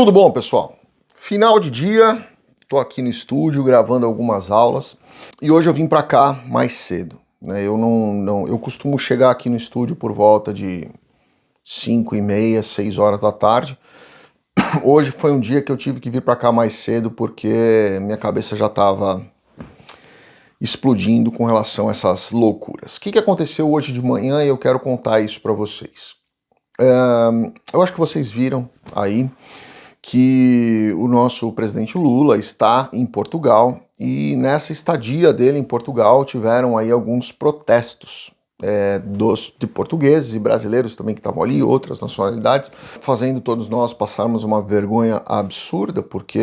Tudo bom, pessoal? Final de dia, tô aqui no estúdio gravando algumas aulas e hoje eu vim para cá mais cedo. Né? Eu não, não, eu costumo chegar aqui no estúdio por volta de 5 e meia, 6 horas da tarde. Hoje foi um dia que eu tive que vir para cá mais cedo porque minha cabeça já estava explodindo com relação a essas loucuras. O que, que aconteceu hoje de manhã e eu quero contar isso para vocês. eu acho que vocês viram aí que o nosso presidente Lula está em Portugal e nessa estadia dele em Portugal tiveram aí alguns protestos é, dos, de portugueses e brasileiros também que estavam ali, outras nacionalidades, fazendo todos nós passarmos uma vergonha absurda, porque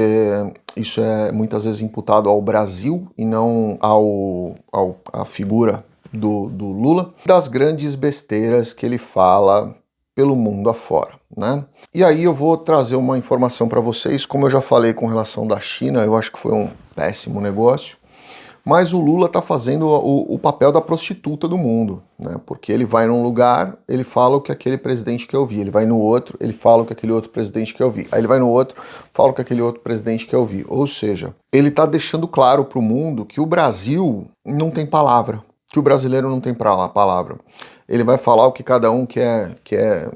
isso é muitas vezes imputado ao Brasil e não ao, ao à figura do, do Lula, das grandes besteiras que ele fala pelo mundo afora. Né? E aí eu vou trazer uma informação para vocês, como eu já falei com relação da China, eu acho que foi um péssimo negócio, mas o Lula está fazendo o, o, papel da prostituta do mundo, né? porque ele vai num lugar, ele fala o que aquele presidente quer ouvir, ele vai no outro, ele fala o que aquele outro presidente quer ouvir, aí ele vai no outro, fala o que aquele outro presidente quer ouvir, ou seja, ele está deixando claro para o mundo que o Brasil não tem palavra, que o brasileiro não tem palavra. Ele vai falar o que cada um quer, quer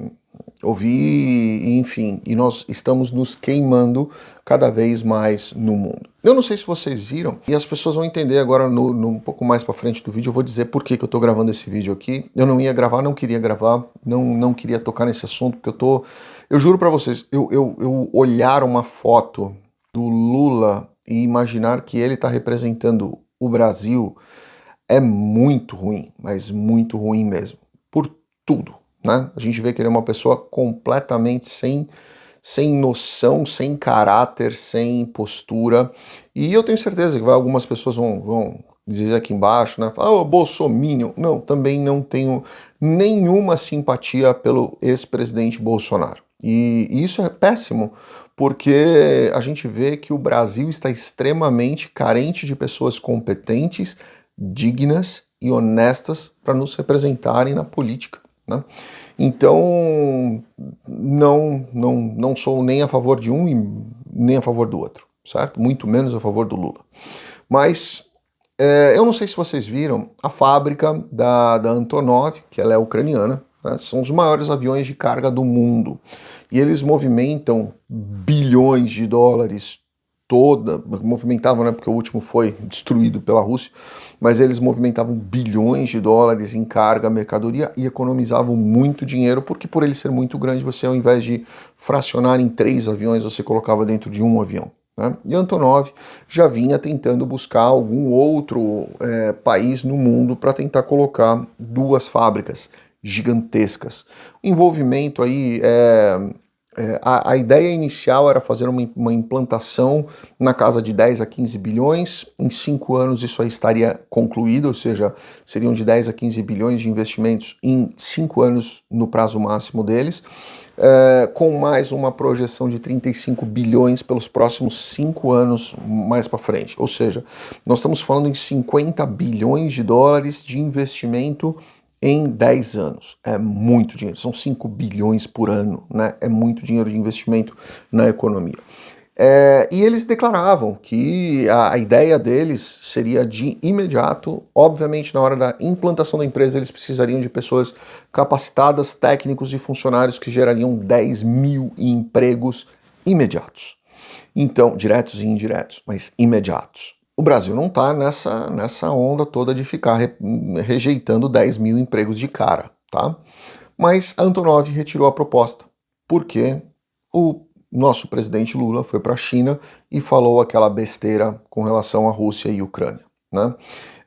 ouvir, enfim, e nós estamos nos queimando cada vez mais no mundo. Eu não sei se vocês viram, e as pessoas vão entender agora no, no um pouco mais para frente do vídeo, eu vou dizer por que, que eu estou gravando esse vídeo aqui. Eu não ia gravar, não queria gravar, não, não queria tocar nesse assunto, porque eu tô... Eu juro para vocês, eu, eu, eu olhar uma foto do Lula e imaginar que ele está representando o Brasil é muito ruim, mas muito ruim mesmo, por tudo né? A gente vê que ele é uma pessoa completamente sem, sem noção, sem caráter, sem postura. E eu tenho certeza que vai, algumas pessoas vão, vão dizer aqui embaixo, né? Ah, oh, Bolsominion. Não, também não tenho nenhuma simpatia pelo ex-presidente Bolsonaro. E, e isso é péssimo, porque a gente vê que o Brasil está extremamente carente de pessoas competentes, dignas e honestas para nos representarem na política. Né? Então, não, não, não sou nem a favor de um e nem a favor do outro, certo? Muito menos a favor do Lula. Mas é, eu não sei se vocês viram a fábrica da, da Antonov, que ela é ucraniana, né? são os maiores aviões de carga do mundo. E eles movimentam bilhões de dólares toda, movimentavam, né, porque o último foi destruído pela Rússia, mas eles movimentavam bilhões de dólares em carga, mercadoria e economizavam muito dinheiro, porque por ele ser muito grande, você ao invés de fracionar em três aviões, você colocava dentro de um avião. Né? E Antonov já vinha tentando buscar algum outro é, país no mundo para tentar colocar duas fábricas gigantescas. O envolvimento aí é, é, a, a, ideia inicial era fazer uma, uma, implantação na casa de 10 a 15 bilhões, em 5 anos isso aí estaria concluído, ou seja, seriam de 10 a 15 bilhões de investimentos em 5 anos no prazo máximo deles, é, com mais uma projeção de 35 bilhões pelos próximos 5 anos mais para frente, ou seja, nós estamos falando em 50 bilhões de dólares de investimento em 10 anos. É muito dinheiro, são 5 bilhões por ano, né? É muito dinheiro de investimento na economia. É, e eles declaravam que a, a, ideia deles seria de imediato, obviamente na hora da implantação da empresa eles precisariam de pessoas capacitadas, técnicos e funcionários que gerariam 10 mil empregos imediatos. Então, diretos e indiretos, mas imediatos. O Brasil não está nessa, nessa onda toda de ficar re, rejeitando 10 mil empregos de cara, tá? Mas a Antonov retirou a proposta, porque o nosso presidente Lula foi para a China e falou aquela besteira com relação à Rússia e Ucrânia. Né?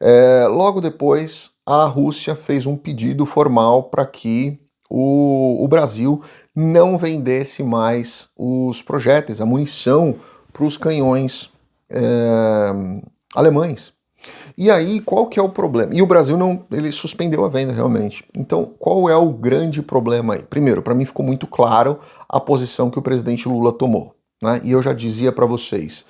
É, logo depois, a Rússia fez um pedido formal para que o, o Brasil não vendesse mais os projéteis, a munição para os canhões é, alemães. E aí, qual que é o problema? E o Brasil não, ele suspendeu a venda realmente. Então, qual é o grande problema aí? Primeiro, para mim ficou muito claro a posição que o presidente Lula tomou. Né? E eu já dizia para vocês,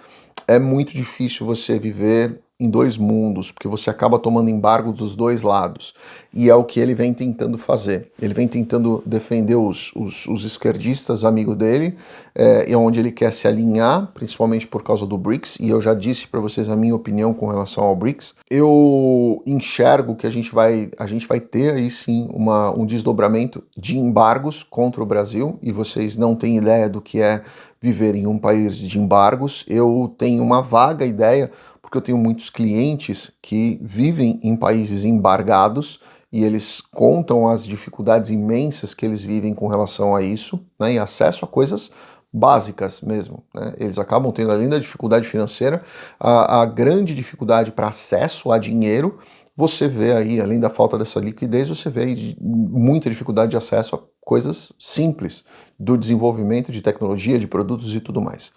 é muito difícil você viver em dois mundos, porque você acaba tomando embargo dos dois lados. E é o que ele vem tentando fazer. Ele vem tentando defender os, os, os esquerdistas amigos dele, é, e onde ele quer se alinhar, principalmente por causa do BRICS, e eu já disse para vocês a minha opinião com relação ao BRICS. Eu enxergo que a gente vai, a gente vai ter aí sim uma, um desdobramento de embargos contra o Brasil, e vocês não têm ideia do que é viver em um país de embargos. Eu tenho uma vaga ideia, porque eu tenho muitos clientes que vivem em países embargados e eles contam as dificuldades imensas que eles vivem com relação a isso, né, e acesso a coisas básicas mesmo. Né? Eles acabam tendo, além da dificuldade financeira, a, a grande dificuldade para acesso a dinheiro, você vê aí, além da falta dessa liquidez, você vê aí muita dificuldade de acesso a coisas simples do desenvolvimento de tecnologia, de produtos e tudo mais.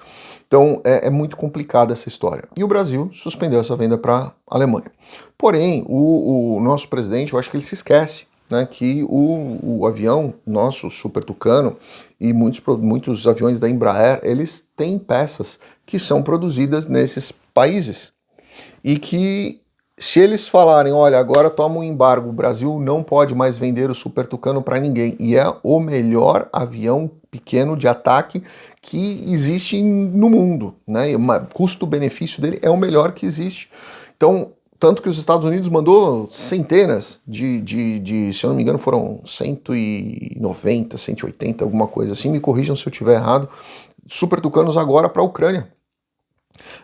Então é, é muito complicada essa história. E o Brasil suspendeu essa venda para a Alemanha. Porém, o, o, nosso presidente, eu acho que ele se esquece né, que o, o avião nosso, Super Tucano, e muitos, muitos aviões da Embraer, eles têm peças que são produzidas nesses países. E que se eles falarem, olha, agora toma um embargo, o Brasil não pode mais vender o Super Tucano para ninguém, e é o melhor avião pequeno de ataque que existe no mundo, né? O custo-benefício dele é o melhor que existe. Então, tanto que os Estados Unidos mandou centenas de, de, de, se eu não me engano, foram 190, 180, alguma coisa assim, me corrijam se eu estiver errado, Super Tucanos agora para a Ucrânia.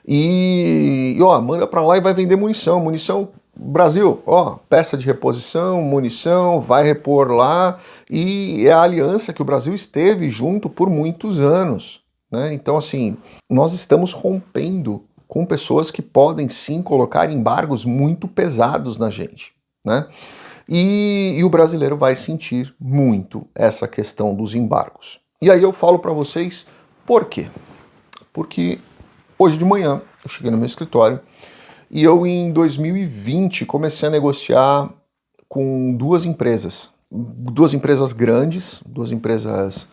E, ó, manda para lá e vai vender munição. Munição, Brasil, ó, peça de reposição, munição, vai repor lá. E é a aliança que o Brasil esteve junto por muitos anos. Né? Então, assim, nós estamos rompendo com pessoas que podem sim colocar embargos muito pesados na gente. Né? E, e o brasileiro vai sentir muito essa questão dos embargos. E aí eu falo para vocês por quê? Porque Hoje de manhã, eu cheguei no meu escritório e eu, em 2020, comecei a negociar com duas empresas. Duas empresas grandes, duas empresas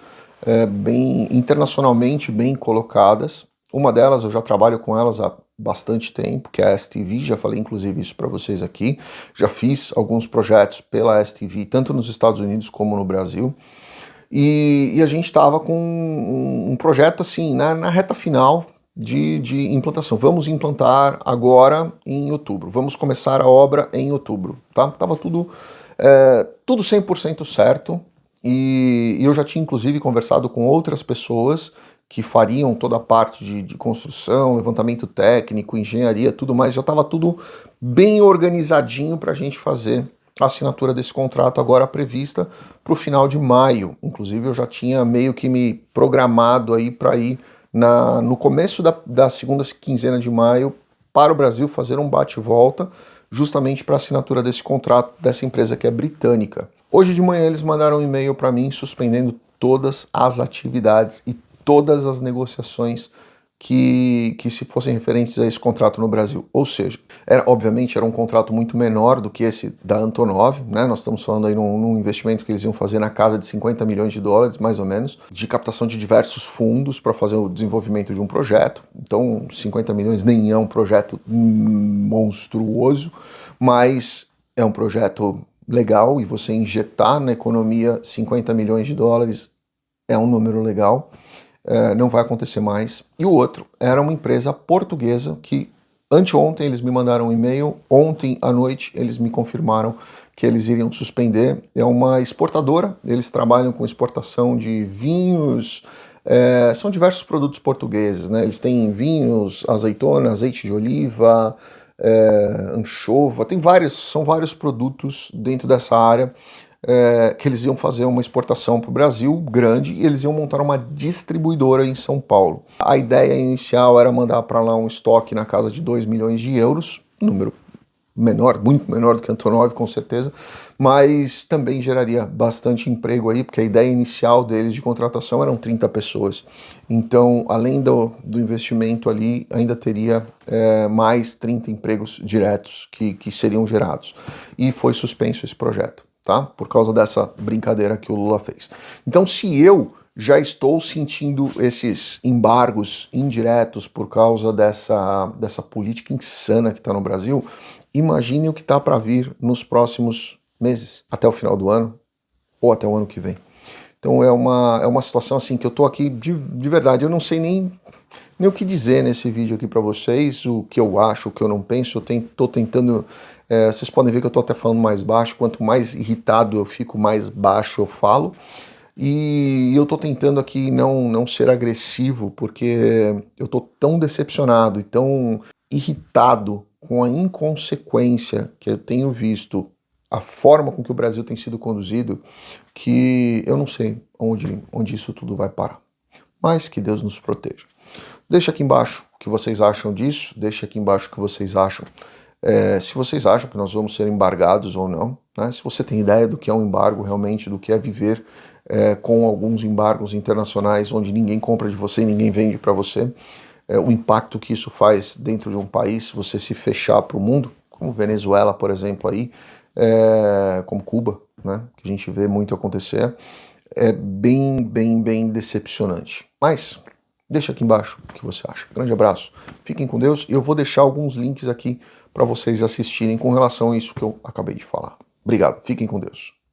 é, bem internacionalmente bem colocadas. Uma delas, eu já trabalho com elas há bastante tempo, que é a STV, já falei inclusive isso para vocês aqui. Já fiz alguns projetos pela STV, tanto nos Estados Unidos como no Brasil. E, e a gente estava com um, um, projeto assim, na, na reta final, de, de implantação. Vamos implantar agora em outubro. Vamos começar a obra em outubro. Tá? Tava tudo, é, tudo 100% certo e, e, eu já tinha inclusive conversado com outras pessoas que fariam toda a parte de, de construção, levantamento técnico, engenharia, tudo mais. Já estava tudo bem organizadinho para a gente fazer a assinatura desse contrato agora prevista para o final de maio. Inclusive eu já tinha meio que me programado aí para ir na, no começo da, da segunda quinzena de maio para o Brasil fazer um bate-volta justamente para a assinatura desse contrato dessa empresa que é britânica. Hoje de manhã eles mandaram um e-mail para mim suspendendo todas as atividades e todas as negociações que, que se fossem referentes a esse contrato no Brasil. Ou seja, era, obviamente era um contrato muito menor do que esse da Antonov, né? Nós estamos falando aí num, num, investimento que eles iam fazer na casa de 50 milhões de dólares, mais ou menos, de captação de diversos fundos para fazer o desenvolvimento de um projeto. Então, 50 milhões nem é um projeto monstruoso, mas é um projeto legal e você injetar na economia 50 milhões de dólares é um número legal. É, não vai acontecer mais. E o outro era uma empresa portuguesa que anteontem eles me mandaram um e-mail, ontem à noite eles me confirmaram que eles iriam suspender. É uma exportadora, eles trabalham com exportação de vinhos, é, são diversos produtos portugueses, né? Eles têm vinhos, azeitona, azeite de oliva, é, anchova, tem vários, são vários produtos dentro dessa área é, que eles iam fazer uma exportação para o Brasil grande e eles iam montar uma distribuidora em São Paulo. A ideia inicial era mandar para lá um estoque na casa de 2 milhões de euros, número menor, muito menor do que Antonov, com certeza, mas também geraria bastante emprego aí, porque a ideia inicial deles de contratação eram 30 pessoas. Então, além do, do investimento ali, ainda teria é, mais 30 empregos diretos que, que seriam gerados. E foi suspenso esse projeto tá? Por causa dessa brincadeira que o Lula fez. Então, se eu já estou sentindo esses embargos indiretos por causa dessa, dessa política insana que está no Brasil. Imagine o que está para vir nos próximos meses, até o final do ano ou até o ano que vem. Então é uma, é uma situação assim que eu estou aqui de, de verdade, eu não sei nem nem o que dizer nesse vídeo aqui para vocês, o que eu acho, o que eu não penso, eu estou tentando, é, vocês podem ver que eu estou até falando mais baixo, quanto mais irritado eu fico, mais baixo eu falo, e eu estou tentando aqui não, não ser agressivo, porque eu estou tão decepcionado e tão irritado com a inconsequência que eu tenho visto, a forma com que o Brasil tem sido conduzido, que eu não sei onde, onde isso tudo vai parar. Mas que Deus nos proteja. Deixa aqui embaixo o que vocês acham disso, deixa aqui embaixo o que vocês acham. É, se vocês acham que nós vamos ser embargados ou não, né? se você tem ideia do que é um embargo realmente, do que é viver é, com alguns embargos internacionais onde ninguém compra de você e ninguém vende para você, é, o impacto que isso faz dentro de um país, se você se fechar para o mundo, como Venezuela, por exemplo, aí, é, como Cuba, né? que a gente vê muito acontecer, é bem, bem, bem decepcionante. Mas Deixa aqui embaixo o que você acha. Grande abraço, fiquem com Deus e eu vou deixar alguns links aqui para vocês assistirem com relação a isso que eu acabei de falar. Obrigado, fiquem com Deus.